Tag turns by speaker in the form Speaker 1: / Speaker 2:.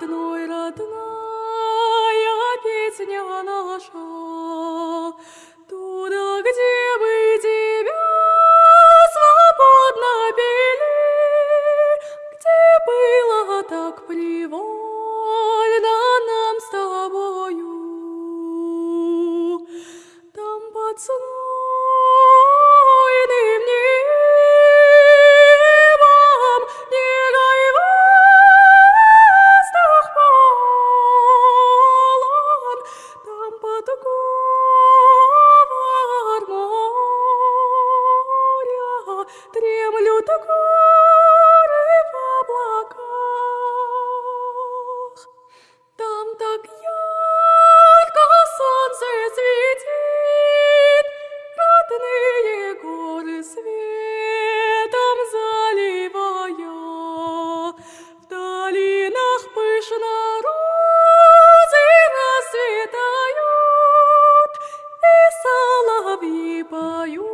Speaker 1: родной, родная песня наша, туда, где мы тебя свободно пели, где было так привольно нам с тобою, там под сном дремлют горы в облаках. Там так ярко солнце светит, родные горы светом заливая. В долинах пышно розы расцветают, и соловьи поют